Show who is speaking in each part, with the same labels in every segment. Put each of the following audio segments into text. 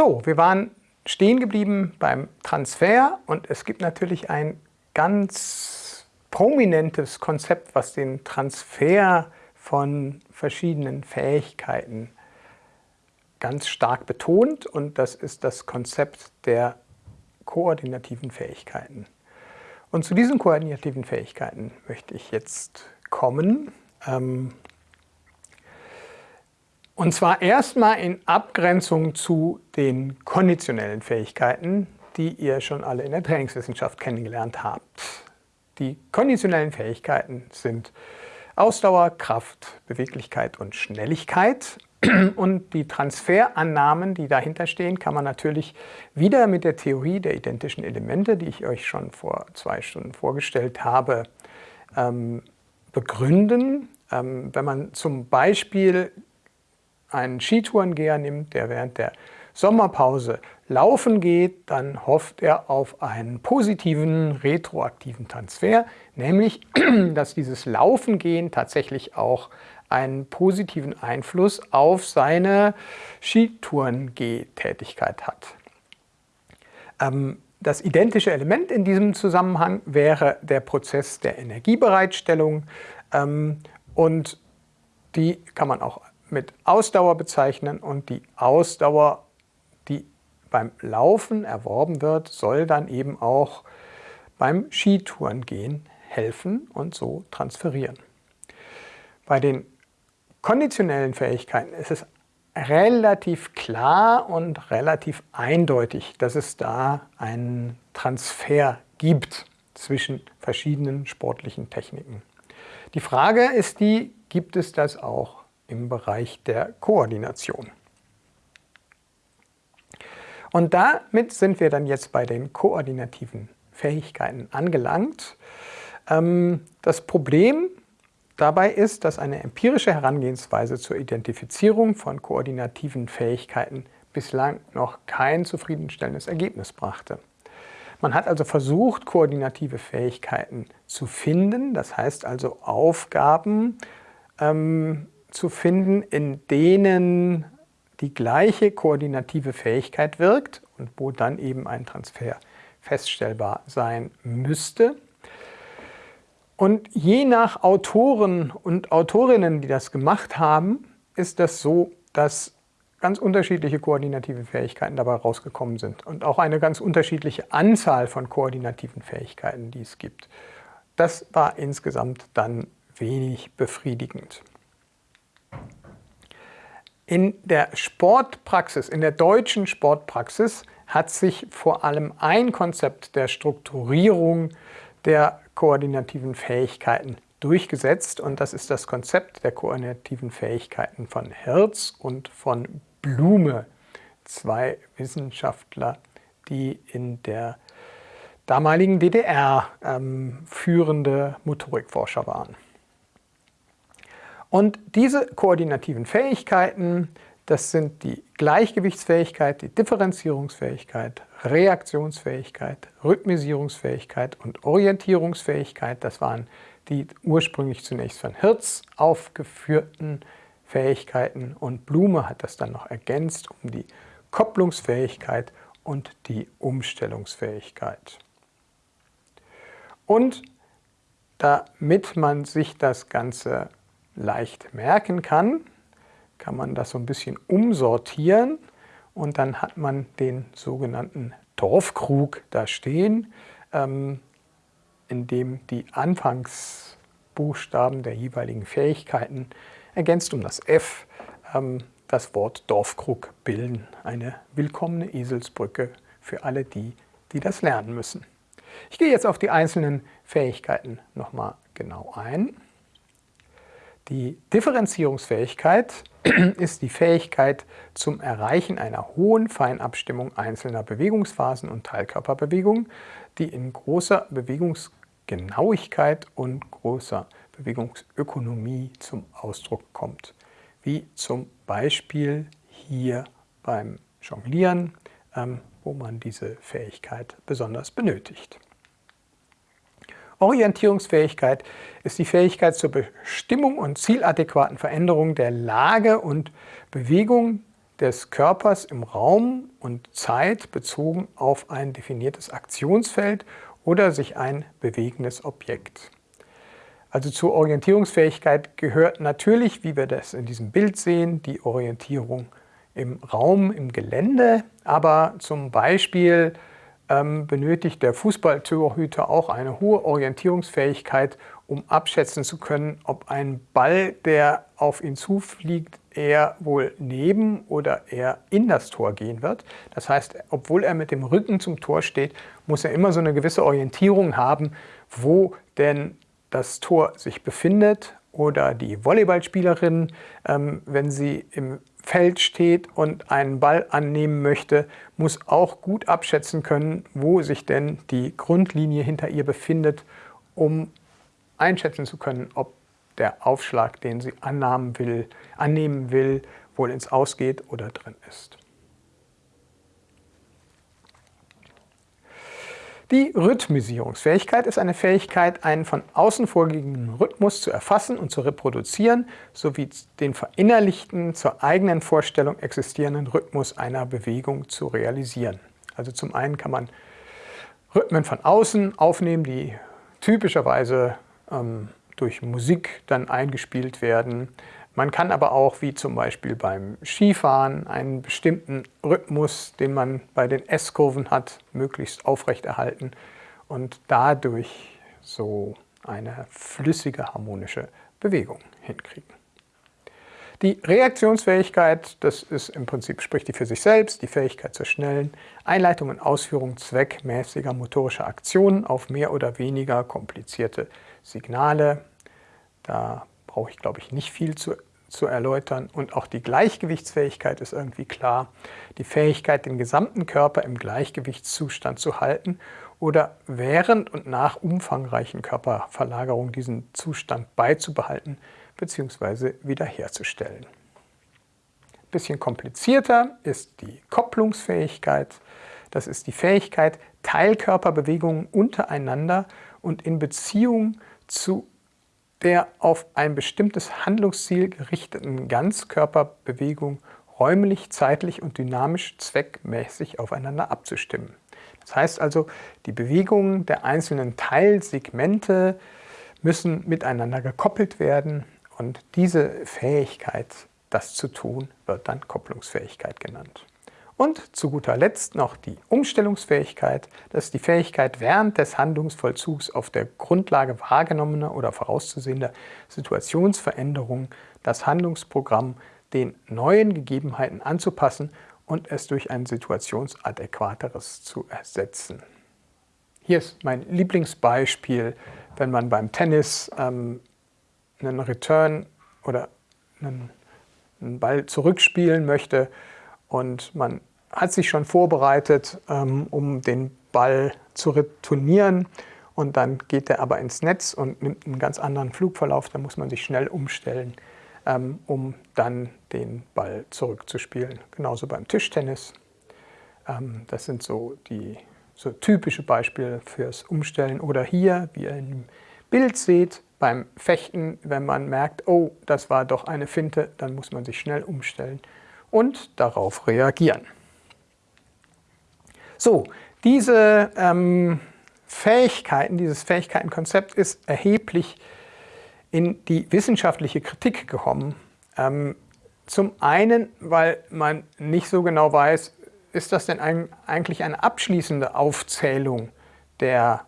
Speaker 1: So, wir waren stehen geblieben beim Transfer und es gibt natürlich ein ganz prominentes Konzept, was den Transfer von verschiedenen Fähigkeiten ganz stark betont und das ist das Konzept der koordinativen Fähigkeiten. Und zu diesen koordinativen Fähigkeiten möchte ich jetzt kommen. Ähm, und zwar erstmal in Abgrenzung zu den konditionellen Fähigkeiten, die ihr schon alle in der Trainingswissenschaft kennengelernt habt. Die konditionellen Fähigkeiten sind Ausdauer, Kraft, Beweglichkeit und Schnelligkeit. Und die Transferannahmen, die dahinter stehen, kann man natürlich wieder mit der Theorie der identischen Elemente, die ich euch schon vor zwei Stunden vorgestellt habe, ähm, begründen. Ähm, wenn man zum Beispiel einen Skitourengeher nimmt, der während der Sommerpause laufen geht, dann hofft er auf einen positiven retroaktiven Transfer, nämlich dass dieses Laufengehen tatsächlich auch einen positiven Einfluss auf seine Skitourengehtätigkeit hat. Ähm, das identische Element in diesem Zusammenhang wäre der Prozess der Energiebereitstellung ähm, und die kann man auch mit Ausdauer bezeichnen und die Ausdauer, die beim Laufen erworben wird, soll dann eben auch beim Skitourengehen helfen und so transferieren. Bei den konditionellen Fähigkeiten ist es relativ klar und relativ eindeutig, dass es da einen Transfer gibt zwischen verschiedenen sportlichen Techniken. Die Frage ist die, gibt es das auch im Bereich der Koordination. Und damit sind wir dann jetzt bei den koordinativen Fähigkeiten angelangt. Ähm, das Problem dabei ist, dass eine empirische Herangehensweise zur Identifizierung von koordinativen Fähigkeiten bislang noch kein zufriedenstellendes Ergebnis brachte. Man hat also versucht, koordinative Fähigkeiten zu finden, das heißt also Aufgaben ähm, zu finden, in denen die gleiche koordinative Fähigkeit wirkt und wo dann eben ein Transfer feststellbar sein müsste. Und je nach Autoren und Autorinnen, die das gemacht haben, ist das so, dass ganz unterschiedliche koordinative Fähigkeiten dabei rausgekommen sind und auch eine ganz unterschiedliche Anzahl von koordinativen Fähigkeiten, die es gibt. Das war insgesamt dann wenig befriedigend. In der Sportpraxis, in der deutschen Sportpraxis hat sich vor allem ein Konzept der Strukturierung der koordinativen Fähigkeiten durchgesetzt und das ist das Konzept der koordinativen Fähigkeiten von Hertz und von Blume, zwei Wissenschaftler, die in der damaligen DDR ähm, führende Motorikforscher waren. Und diese koordinativen Fähigkeiten, das sind die Gleichgewichtsfähigkeit, die Differenzierungsfähigkeit, Reaktionsfähigkeit, Rhythmisierungsfähigkeit und Orientierungsfähigkeit. Das waren die ursprünglich zunächst von Hirz aufgeführten Fähigkeiten und Blume hat das dann noch ergänzt um die Kopplungsfähigkeit und die Umstellungsfähigkeit. Und damit man sich das Ganze leicht merken kann, kann man das so ein bisschen umsortieren und dann hat man den sogenannten Dorfkrug da stehen, ähm, in dem die Anfangsbuchstaben der jeweiligen Fähigkeiten ergänzt um das F ähm, das Wort Dorfkrug bilden. Eine willkommene Eselsbrücke für alle die, die das lernen müssen. Ich gehe jetzt auf die einzelnen Fähigkeiten nochmal genau ein. Die Differenzierungsfähigkeit ist die Fähigkeit zum Erreichen einer hohen Feinabstimmung einzelner Bewegungsphasen und Teilkörperbewegungen, die in großer Bewegungsgenauigkeit und großer Bewegungsökonomie zum Ausdruck kommt. Wie zum Beispiel hier beim Jonglieren, ähm, wo man diese Fähigkeit besonders benötigt. Orientierungsfähigkeit ist die Fähigkeit zur Bestimmung und zieladäquaten Veränderung der Lage und Bewegung des Körpers im Raum und Zeit bezogen auf ein definiertes Aktionsfeld oder sich ein bewegendes Objekt. Also zur Orientierungsfähigkeit gehört natürlich, wie wir das in diesem Bild sehen, die Orientierung im Raum, im Gelände, aber zum Beispiel benötigt der Fußballtorhüter auch eine hohe Orientierungsfähigkeit, um abschätzen zu können, ob ein Ball, der auf ihn zufliegt, eher wohl neben oder eher in das Tor gehen wird. Das heißt, obwohl er mit dem Rücken zum Tor steht, muss er immer so eine gewisse Orientierung haben, wo denn das Tor sich befindet oder die Volleyballspielerin, ähm, wenn sie im Feld steht und einen Ball annehmen möchte, muss auch gut abschätzen können, wo sich denn die Grundlinie hinter ihr befindet, um einschätzen zu können, ob der Aufschlag, den sie annehmen will, annehmen will, wohl ins Ausgeht oder drin ist. Die Rhythmisierungsfähigkeit ist eine Fähigkeit, einen von außen vorgegebenen Rhythmus zu erfassen und zu reproduzieren, sowie den verinnerlichten, zur eigenen Vorstellung existierenden Rhythmus einer Bewegung zu realisieren. Also zum einen kann man Rhythmen von außen aufnehmen, die typischerweise ähm, durch Musik dann eingespielt werden. Man kann aber auch, wie zum Beispiel beim Skifahren, einen bestimmten Rhythmus, den man bei den S-Kurven hat, möglichst aufrechterhalten und dadurch so eine flüssige harmonische Bewegung hinkriegen. Die Reaktionsfähigkeit, das ist im Prinzip, spricht die für sich selbst, die Fähigkeit zur schnellen Einleitung und Ausführung zweckmäßiger motorischer Aktionen auf mehr oder weniger komplizierte Signale. Da brauche ich, glaube ich, nicht viel zu, zu erläutern. Und auch die Gleichgewichtsfähigkeit ist irgendwie klar. Die Fähigkeit, den gesamten Körper im Gleichgewichtszustand zu halten oder während und nach umfangreichen Körperverlagerungen diesen Zustand beizubehalten bzw. wiederherzustellen. Ein bisschen komplizierter ist die Kopplungsfähigkeit. Das ist die Fähigkeit, Teilkörperbewegungen untereinander und in Beziehung zu der auf ein bestimmtes Handlungsziel gerichteten Ganzkörperbewegung räumlich, zeitlich und dynamisch zweckmäßig aufeinander abzustimmen. Das heißt also, die Bewegungen der einzelnen Teilsegmente müssen miteinander gekoppelt werden und diese Fähigkeit, das zu tun, wird dann Kopplungsfähigkeit genannt. Und zu guter Letzt noch die Umstellungsfähigkeit. Das ist die Fähigkeit, während des Handlungsvollzugs auf der Grundlage wahrgenommener oder vorauszusehender Situationsveränderungen das Handlungsprogramm den neuen Gegebenheiten anzupassen und es durch ein situationsadäquateres zu ersetzen. Hier ist mein Lieblingsbeispiel, wenn man beim Tennis ähm, einen Return oder einen, einen Ball zurückspielen möchte und man hat sich schon vorbereitet, ähm, um den Ball zu retournieren und dann geht er aber ins Netz und nimmt einen ganz anderen Flugverlauf. Da muss man sich schnell umstellen, ähm, um dann den Ball zurückzuspielen. Genauso beim Tischtennis. Ähm, das sind so die so typische Beispiele fürs Umstellen. Oder hier, wie ihr im Bild seht, beim Fechten, wenn man merkt, oh, das war doch eine Finte, dann muss man sich schnell umstellen und darauf reagieren. So, diese ähm, Fähigkeiten, dieses Fähigkeitenkonzept ist erheblich in die wissenschaftliche Kritik gekommen. Ähm, zum einen, weil man nicht so genau weiß, ist das denn ein, eigentlich eine abschließende Aufzählung der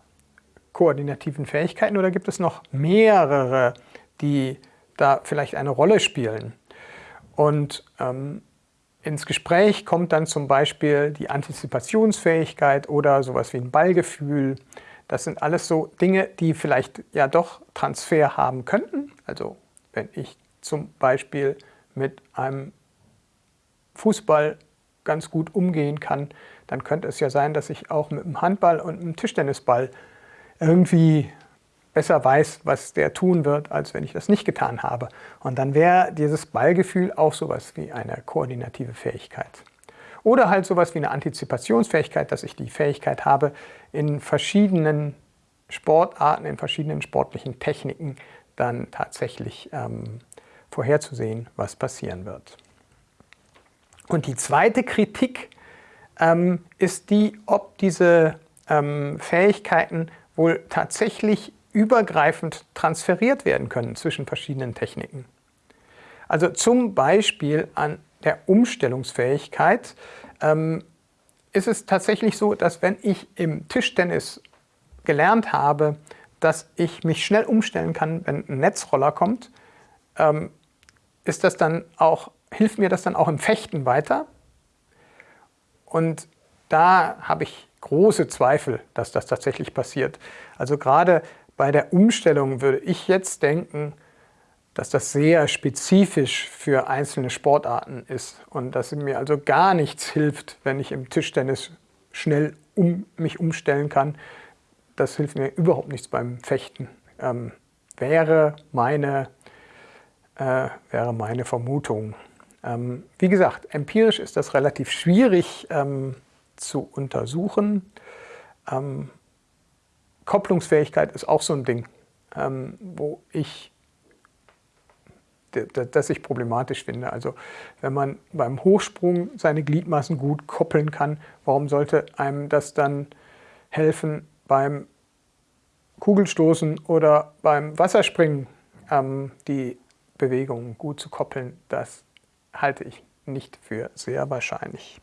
Speaker 1: koordinativen Fähigkeiten oder gibt es noch mehrere, die da vielleicht eine Rolle spielen? Und ähm, ins Gespräch kommt dann zum Beispiel die Antizipationsfähigkeit oder sowas wie ein Ballgefühl. Das sind alles so Dinge, die vielleicht ja doch Transfer haben könnten. Also wenn ich zum Beispiel mit einem Fußball ganz gut umgehen kann, dann könnte es ja sein, dass ich auch mit einem Handball und einem Tischtennisball irgendwie besser weiß, was der tun wird, als wenn ich das nicht getan habe. Und dann wäre dieses Ballgefühl auch sowas wie eine koordinative Fähigkeit. Oder halt sowas wie eine Antizipationsfähigkeit, dass ich die Fähigkeit habe, in verschiedenen Sportarten, in verschiedenen sportlichen Techniken dann tatsächlich ähm, vorherzusehen, was passieren wird. Und die zweite Kritik ähm, ist die, ob diese ähm, Fähigkeiten wohl tatsächlich übergreifend transferiert werden können zwischen verschiedenen Techniken. Also zum Beispiel an der Umstellungsfähigkeit ähm, ist es tatsächlich so, dass wenn ich im Tischtennis gelernt habe, dass ich mich schnell umstellen kann, wenn ein Netzroller kommt, ähm, ist das dann auch, hilft mir das dann auch im Fechten weiter? Und da habe ich große Zweifel, dass das tatsächlich passiert. Also gerade bei der Umstellung würde ich jetzt denken, dass das sehr spezifisch für einzelne Sportarten ist und dass mir also gar nichts hilft, wenn ich im Tischtennis schnell um mich umstellen kann. Das hilft mir überhaupt nichts beim Fechten. Ähm, wäre, meine, äh, wäre meine Vermutung. Ähm, wie gesagt, empirisch ist das relativ schwierig ähm, zu untersuchen. Kopplungsfähigkeit ist auch so ein Ding, ähm, wo ich das ich problematisch finde. Also wenn man beim Hochsprung seine Gliedmaßen gut koppeln kann, warum sollte einem das dann helfen beim Kugelstoßen oder beim Wasserspringen ähm, die Bewegungen gut zu koppeln? Das halte ich nicht für sehr wahrscheinlich.